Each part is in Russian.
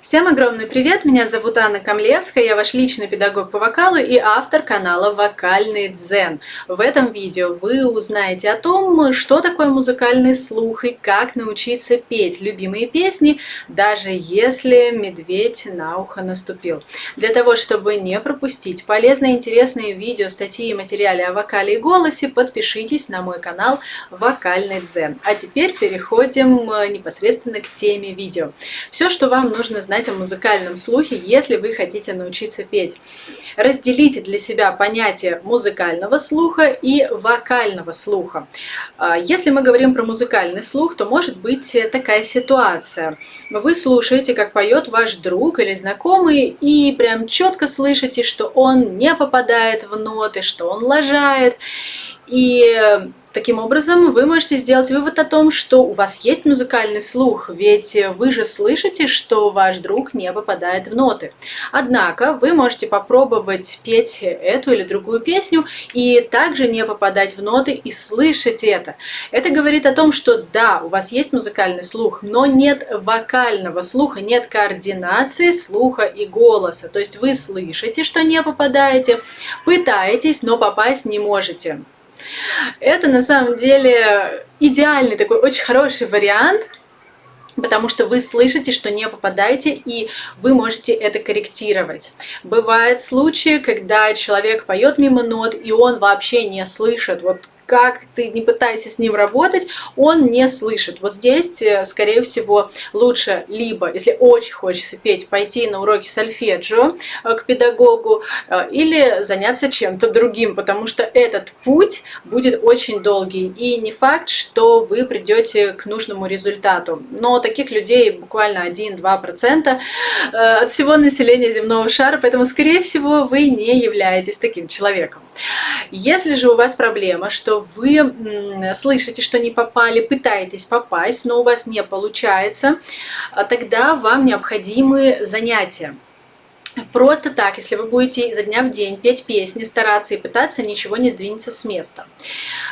Всем огромный привет! Меня зовут Анна Камлевская, я ваш личный педагог по вокалу и автор канала Вокальный Дзен. В этом видео вы узнаете о том, что такое музыкальный слух и как научиться петь любимые песни, даже если медведь на ухо наступил. Для того, чтобы не пропустить полезные интересные видео, статьи и материалы о вокале и голосе, подпишитесь на мой канал Вокальный Дзен. А теперь переходим э, непосредственно к теме видео. Все, что вам нужно знать знать о музыкальном слухе, если вы хотите научиться петь. Разделите для себя понятие музыкального слуха и вокального слуха. А, если мы говорим про музыкальный слух, то может быть такая ситуация. Вы слушаете, как поет ваш друг или знакомый, и прям четко слышите, что он не попадает в ноты, что он лажает. И Таким образом, вы можете сделать вывод о том, что у вас есть музыкальный слух, ведь вы же слышите, что ваш друг не попадает в ноты. Однако вы можете попробовать петь эту или другую песню и также не попадать в ноты и слышать это. Это говорит о том, что да, у вас есть музыкальный слух, но нет вокального слуха, нет координации слуха и голоса. То есть вы слышите, что не попадаете, пытаетесь, но попасть не можете. Это на самом деле идеальный такой очень хороший вариант, потому что вы слышите, что не попадаете, и вы можете это корректировать. Бывают случаи, когда человек поет мимо нот, и он вообще не слышит. Вот как ты не пытайся с ним работать, он не слышит. Вот здесь, э, скорее всего, лучше либо, если очень хочется петь, пойти на уроки сольфеджио э, к педагогу э, или заняться чем-то другим, потому что этот путь будет очень долгий. И не факт, что вы придете к нужному результату. Но таких людей буквально 1-2% от всего населения земного шара, поэтому, скорее всего, вы не являетесь таким человеком. Если же у вас проблема, что вы слышите, что не попали, пытаетесь попасть, но у вас не получается, а тогда вам необходимы занятия. Просто так, если вы будете изо дня в день петь песни, стараться и пытаться, ничего не сдвинется с места.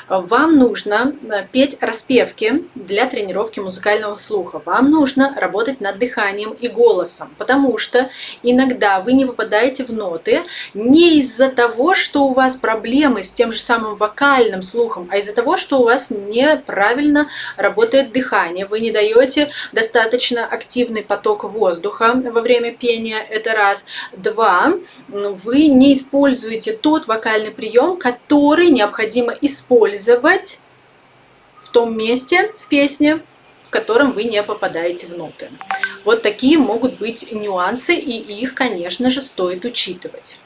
Вам нужно э, петь распевки для тренировки музыкального слуха. Вам нужно работать над дыханием и голосом, потому что иногда вы не попадаете в ноты не из-за того, что у вас проблемы с тем же самым вокальным слухом, а из-за того, что у вас неправильно работает дыхание. Вы не даете достаточно активный поток воздуха во время пения, это раз. Два, вы не используете тот вокальный прием, который необходимо использовать в том месте в песне, в котором вы не попадаете в ноты. Вот такие могут быть нюансы, и их, конечно же, стоит учитывать.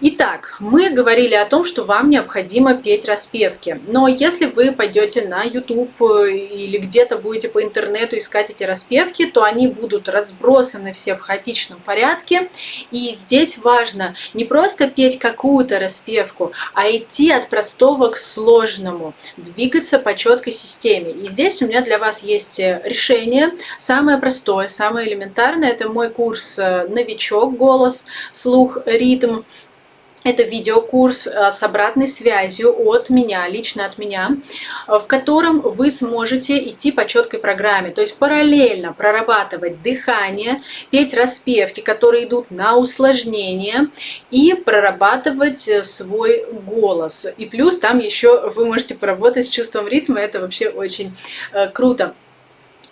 Итак, мы говорили о том, что вам необходимо петь распевки. Но если вы пойдете на YouTube э, или где-то будете по интернету искать эти распевки, то они будут разбросаны все в хаотичном порядке. И здесь важно не просто петь какую-то распевку, а идти от простого к сложному, двигаться по четкой системе. И здесь у меня для вас есть э, решение. Самое простое, самое элементарное – это мой курс э, «Новичок. Голос. Слух. Ритм». Это видеокурс э, с обратной связью от меня, лично от меня, э, в котором вы сможете идти по четкой программе, то есть параллельно прорабатывать дыхание, петь распевки, которые идут на усложнение, и прорабатывать э, свой голос. И плюс там еще вы можете поработать с чувством ритма, это вообще очень круто.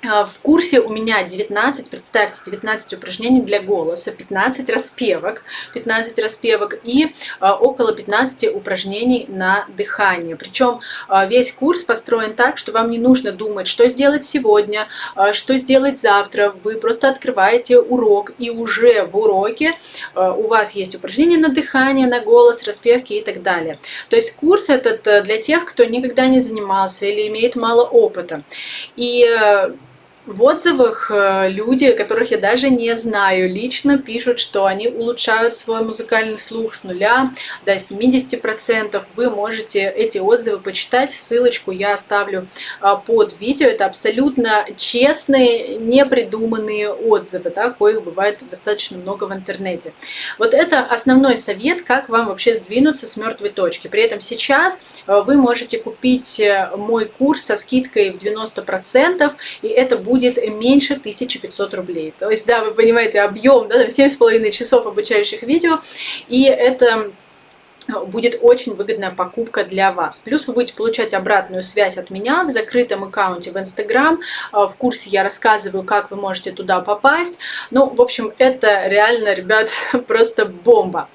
А, в курсе у меня 19, представьте, 19 упражнений для голоса, 15 распевок, 15 распевок и а, около 15 упражнений на дыхание. Причем а, весь курс построен так, что вам не нужно думать, что сделать сегодня, что сделать завтра. Вы просто открываете урок и уже в уроке у вас есть упражнения на дыхание, на голос, распевки и так далее. То есть курс этот э, для тех, кто никогда не занимался или имеет мало опыта. И э, в отзывах э, люди, которых я даже не знаю лично, пишут, что они улучшают свой музыкальный слух с нуля до 70%. Вы можете эти отзывы почитать, ссылочку я оставлю а, под видео. Это абсолютно честные, непридуманные отзывы, да, коих бывает достаточно много в интернете. Вот это основной совет, как вам вообще сдвинуться с мертвой точки. При этом сейчас э, вы можете купить э, мой курс со скидкой в 90%, и это будет будет меньше 1500 рублей. То есть, да, вы понимаете объем, да, 7,5 часов обучающих видео, и это будет очень выгодная покупка для вас. Плюс вы будете получать обратную связь от меня в закрытом аккаунте в Instagram. А, в курсе я рассказываю, как вы можете туда попасть. Ну, в общем, это реально, ребят, просто бомба.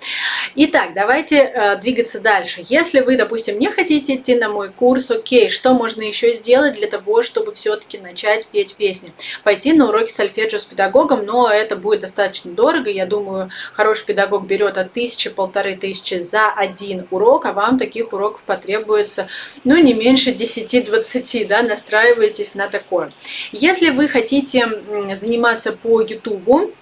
Итак, давайте э, двигаться дальше. Если вы, допустим, не хотите идти на мой курс, окей, что можно еще сделать для того, чтобы все-таки начать петь песни? Пойти на уроки сольфеджио с педагогом, но это будет достаточно дорого. Я думаю, хороший педагог берет от тысячи, полторы тысячи за один урок, а вам таких уроков потребуется, ну, не меньше 10-20, да, настраивайтесь на такое. Если вы хотите заниматься по YouTube,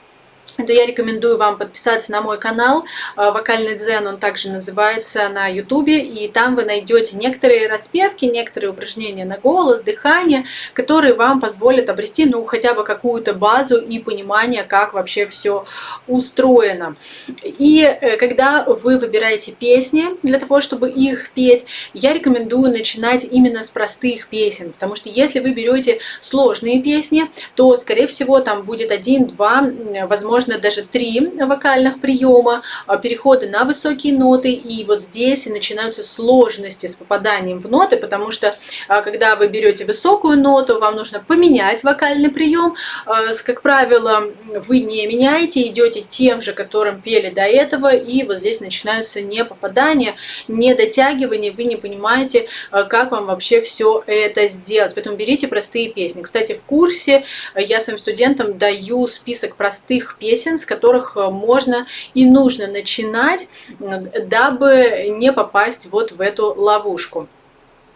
то я рекомендую вам подписаться на мой канал э, «Вокальный дзен», он также называется на ютубе, и там вы найдете некоторые распевки, некоторые упражнения на голос, дыхание, которые вам позволят обрести, ну, хотя бы какую-то базу и понимание, как вообще все устроено. И э, когда вы выбираете песни для того, чтобы их петь, я рекомендую начинать именно с простых песен, потому что если вы берете сложные песни, то, скорее всего, там будет один-два, возможно, можно даже три вокальных приема, а, переходы на высокие ноты, и вот здесь начинаются сложности с попаданием в ноты, потому что а, когда вы берете высокую ноту, вам нужно поменять вокальный прием, а, как правило, вы не меняете, идете тем же, которым пели до этого, и вот здесь начинаются не попадания, не дотягивания, вы не понимаете, как вам вообще все это сделать. Поэтому берите простые песни. Кстати, в курсе я своим студентам даю список простых песен, песен, с которых э, можно и нужно начинать, дабы не попасть вот в эту ловушку.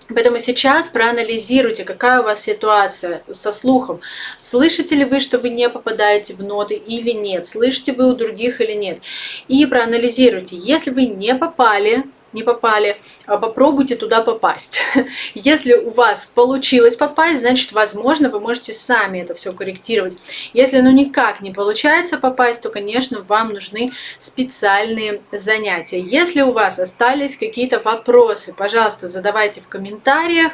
Поэтому сейчас проанализируйте, какая у вас ситуация со слухом. Слышите ли вы, что вы не попадаете в ноты или нет? Слышите вы у других или нет? И проанализируйте, если вы не попали не попали, а попробуйте туда попасть. Если у вас получилось попасть, значит, возможно, вы можете сами это все корректировать. Если ну никак не получается попасть, то, конечно, вам нужны специальные занятия. Если у вас остались какие-то вопросы, пожалуйста, задавайте в комментариях.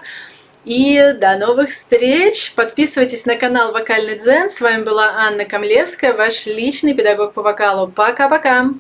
И до новых встреч! Подписывайтесь на канал Вокальный Дзен. С вами была Анна Камлевская, ваш личный педагог по вокалу. Пока-пока!